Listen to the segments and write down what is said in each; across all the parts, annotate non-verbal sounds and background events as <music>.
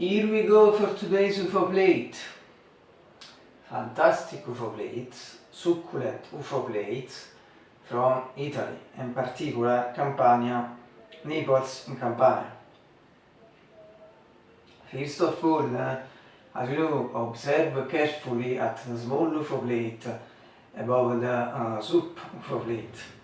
Here we go for today's UFO plate. Fantastic UFO plates, succulent UFO plates from Italy, in particular Campania, Naples in Campania. First of all, uh, as you observe carefully at the small UFO plate above the uh, soup UFO plate.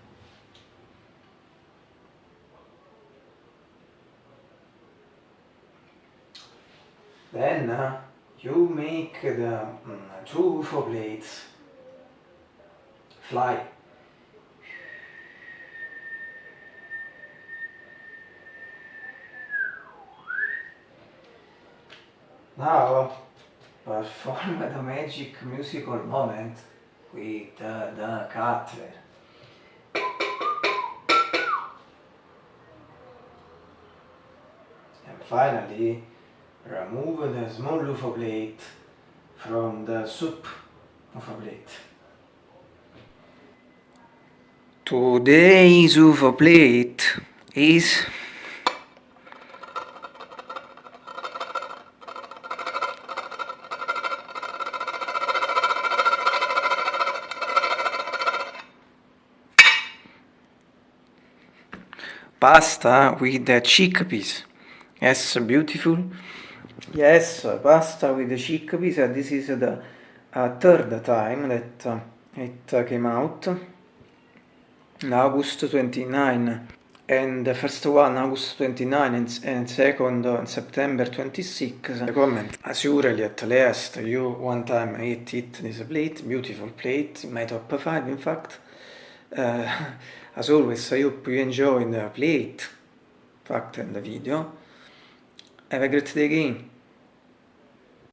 Then uh, you make the um, two UFO blades fly. Now perform the magic musical moment with uh, the cutler. And finally remove the small UFO plate from the soup UFO plate. Today's UFO plate is pasta with the chickpeas. Yes, beautiful. Yes, pasta with the chickpeas. Uh, this is the uh, third time that uh, it uh, came out. August 29 and the first one August 29 and, and second on September 26 The comment. Surely at last you one time ate it this plate beautiful plate my top 5 in fact. Uh, <laughs> as always I hope you enjoy the plate fact and the video have a great day again